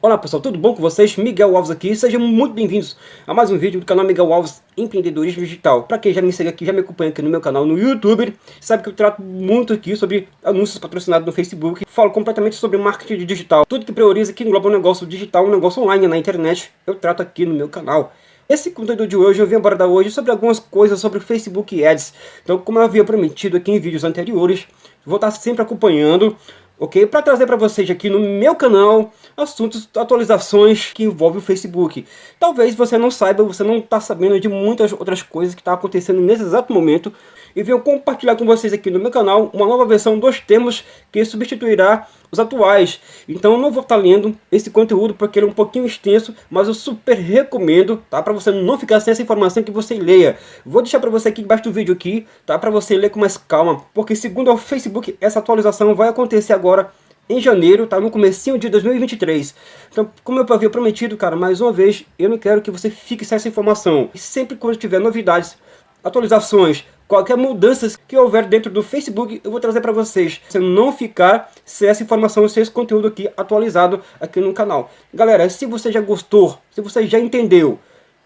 Olá pessoal, tudo bom com vocês? Miguel Alves aqui, sejam muito bem-vindos a mais um vídeo do canal Miguel Alves Empreendedorismo Digital. Para quem já me segue aqui, já me acompanha aqui no meu canal no YouTube, sabe que eu trato muito aqui sobre anúncios patrocinados no Facebook, falo completamente sobre marketing digital, tudo que prioriza que engloba um negócio digital, um negócio online na internet, eu trato aqui no meu canal. Esse conteúdo de hoje eu vim abordar hoje sobre algumas coisas sobre Facebook Ads. Então, como eu havia prometido aqui em vídeos anteriores, vou estar sempre acompanhando ok? Para trazer para vocês aqui no meu canal assuntos, atualizações que envolvem o Facebook. Talvez você não saiba, você não está sabendo de muitas outras coisas que estão tá acontecendo nesse exato momento e venho compartilhar com vocês aqui no meu canal uma nova versão dos termos que substituirá os atuais. Então eu não vou estar lendo esse conteúdo porque ele é um pouquinho extenso, mas eu super recomendo, tá? Para você não ficar sem essa informação que você leia. Vou deixar para você aqui embaixo do vídeo aqui, tá? Para você ler com mais calma, porque segundo o Facebook, essa atualização vai acontecer agora em janeiro, tá? No comecinho de 2023. Então, como eu havia prometido, cara, mais uma vez, eu não quero que você fique sem essa informação. E sempre quando tiver novidades, atualizações, qualquer mudança que houver dentro do Facebook, eu vou trazer para vocês. Você não ficar sem essa informação, sem esse conteúdo aqui atualizado aqui no canal. Galera, se você já gostou, se você já entendeu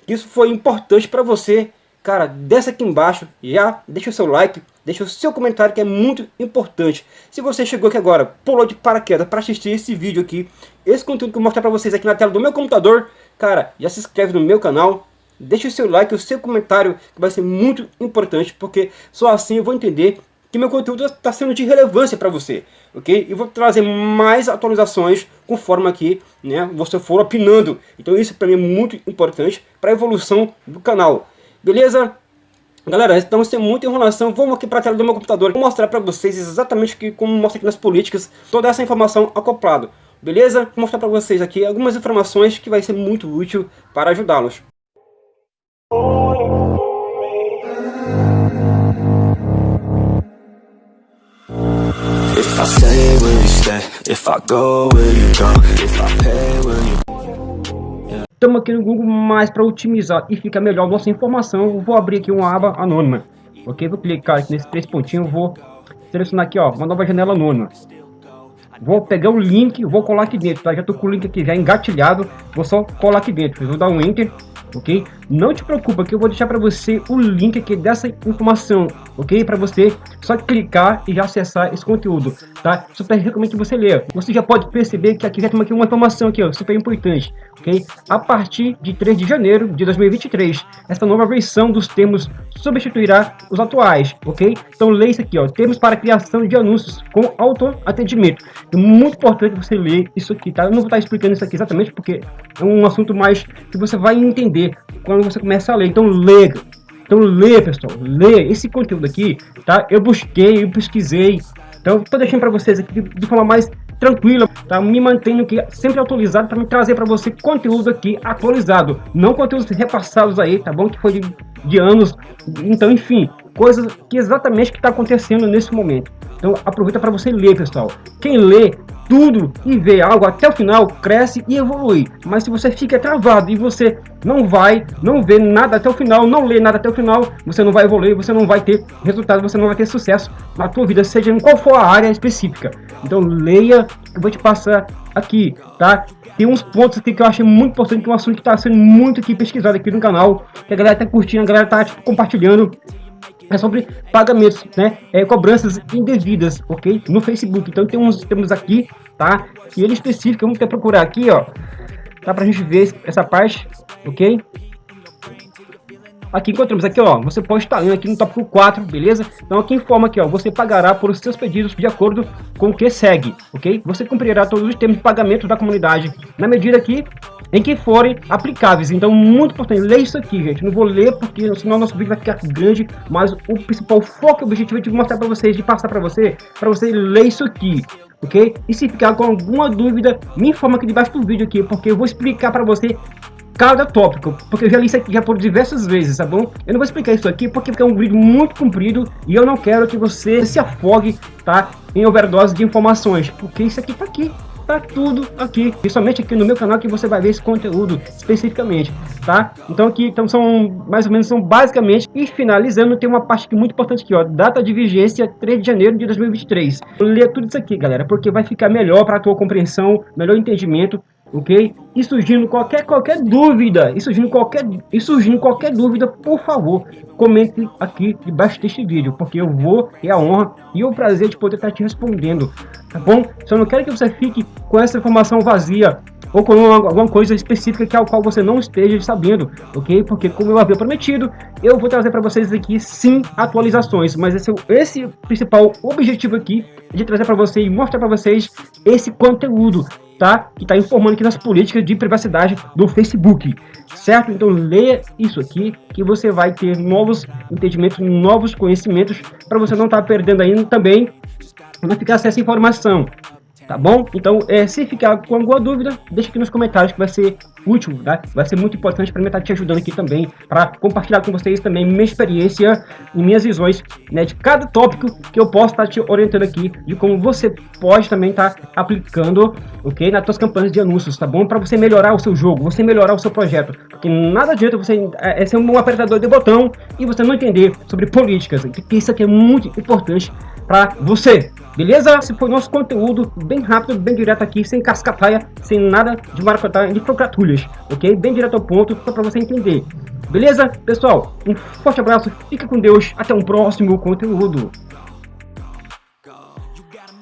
que isso foi importante para você, cara, desce aqui embaixo, já deixa o seu like, deixa o seu comentário que é muito importante. Se você chegou aqui agora, pulou de paraquedas para assistir esse vídeo aqui, esse conteúdo que eu vou mostrar para vocês aqui na tela do meu computador, cara, já se inscreve no meu canal, Deixe o seu like, o seu comentário, que vai ser muito importante, porque só assim eu vou entender que meu conteúdo está sendo de relevância para você, ok? E vou trazer mais atualizações conforme aqui, né, você for opinando. Então isso para mim é muito importante para a evolução do canal, beleza? Galera, então sem muita enrolação, vamos aqui para a tela do meu computador vou mostrar para vocês exatamente que, como mostra aqui nas políticas, toda essa informação acoplado, beleza? Vou mostrar para vocês aqui algumas informações que vai ser muito útil para ajudá-los. Estamos aqui no Google mais para otimizar e ficar melhor nossa informação. Eu vou abrir aqui uma aba anônima. Ok? Vou clicar aqui nesse três pontinhos. Vou selecionar aqui, ó, uma nova janela anônima. Vou pegar o link, vou colar aqui dentro, tá? Já tô com o link aqui já engatilhado. Vou só colar aqui dentro. Vou dar um enter ok? Não te preocupa que eu vou deixar para você o link aqui dessa informação, ok? Para você só clicar e já acessar esse conteúdo, tá? Super recomendo que você leia. Você já pode perceber que aqui já tem aqui uma informação aqui, ó, super importante, ok? A partir de 3 de janeiro de 2023, essa nova versão dos termos substituirá os atuais, ok? Então leia isso aqui, ó, termos para criação de anúncios com auto-atendimento. É muito importante você ler isso aqui, tá? Eu não vou estar explicando isso aqui exatamente porque é um assunto mais que você vai entender entender quando você começa a ler. Então, lê. Então, lê, pessoal. Lê esse conteúdo aqui, tá? Eu busquei, eu pesquisei. Então, tô deixando para vocês aqui de forma mais tranquila, tá? Me mantenho aqui sempre atualizado para me trazer para você conteúdo aqui atualizado, não conteúdos repassados aí, tá bom? Que foi de, de anos. Então, enfim, coisas que exatamente que está acontecendo nesse momento. Então, aproveita para você ler, pessoal. Quem lê tudo e vê algo até o final, cresce e evolui. Mas se você fica travado e você não vai, não vê nada até o final, não lê nada até o final, você não vai evoluir, você não vai ter resultado, você não vai ter sucesso na tua vida, seja em qual for a área específica. Então leia, eu vou te passar aqui, tá? Tem uns pontos aqui que eu achei muito importante, que é um assunto que está sendo muito aqui pesquisado aqui no canal, que a galera tá curtindo, a galera tá tipo, compartilhando é sobre pagamentos, né? É, cobranças indevidas, ok? No Facebook. Então tem uns temos aqui, tá? E ele específico, vamos ter procurar aqui, ó. Tá pra gente ver essa parte, ok? Aqui encontramos aqui, ó, você pode estar aqui no tópico 4, beleza? Então aqui informa aqui, ó, você pagará por seus pedidos de acordo com o que segue, ok? Você cumprirá todos os termos de pagamento da comunidade na medida que em que forem aplicáveis. Então, muito importante, leia isso aqui, gente. Não vou ler porque senão nosso vídeo vai ficar grande, mas o principal foco e objetivo é de mostrar para vocês, de passar para você, para você ler isso aqui, ok? E se ficar com alguma dúvida, me informa aqui debaixo do vídeo aqui, porque eu vou explicar para você cada tópico, porque eu já li isso aqui já por diversas vezes, tá bom? Eu não vou explicar isso aqui porque é um vídeo muito comprido e eu não quero que você se afogue, tá? Em overdose de informações, porque isso aqui tá aqui, tá tudo aqui, e somente aqui no meu canal que você vai ver esse conteúdo especificamente, tá? Então aqui então são mais ou menos são basicamente e finalizando tem uma parte que é muito importante aqui, ó, data de vigência 3 de janeiro de 2023. Lê tudo isso aqui, galera, porque vai ficar melhor para tua compreensão, melhor entendimento ok? E surgindo qualquer, qualquer dúvida, e surgindo qualquer, e surgindo qualquer dúvida, por favor, comente aqui debaixo deste vídeo, porque eu vou ter a honra e o prazer de poder estar te respondendo, tá bom? Só não quero que você fique com essa informação vazia, ou com alguma coisa específica que ao qual você não esteja sabendo, ok? Porque como eu havia prometido, eu vou trazer para vocês aqui sim atualizações, mas esse, esse principal objetivo aqui é de trazer para você e mostrar para vocês esse conteúdo, tá? Que está informando aqui nas políticas de privacidade do Facebook, certo? Então leia isso aqui que você vai ter novos entendimentos, novos conhecimentos para você não estar tá perdendo ainda também, não ficar sem essa informação, tá bom? Então, é, se ficar com alguma dúvida, deixa aqui nos comentários que vai ser útil, tá? Vai ser muito importante para mim estar te ajudando aqui também, para compartilhar com vocês também minha experiência e minhas visões, né, de cada tópico que eu posso estar te orientando aqui, de como você pode também estar aplicando, ok, nas suas campanhas de anúncios, tá bom? Para você melhorar o seu jogo, você melhorar o seu projeto, porque nada adianta você é, é ser um apertador de botão e você não entender sobre políticas, porque isso aqui é muito importante para você, Beleza? Esse foi nosso conteúdo, bem rápido, bem direto aqui, sem cascapaia, sem nada de maracutaia, de procratulhas, ok? Bem direto ao ponto, só para você entender. Beleza? Pessoal, um forte abraço, fica com Deus, até um próximo conteúdo.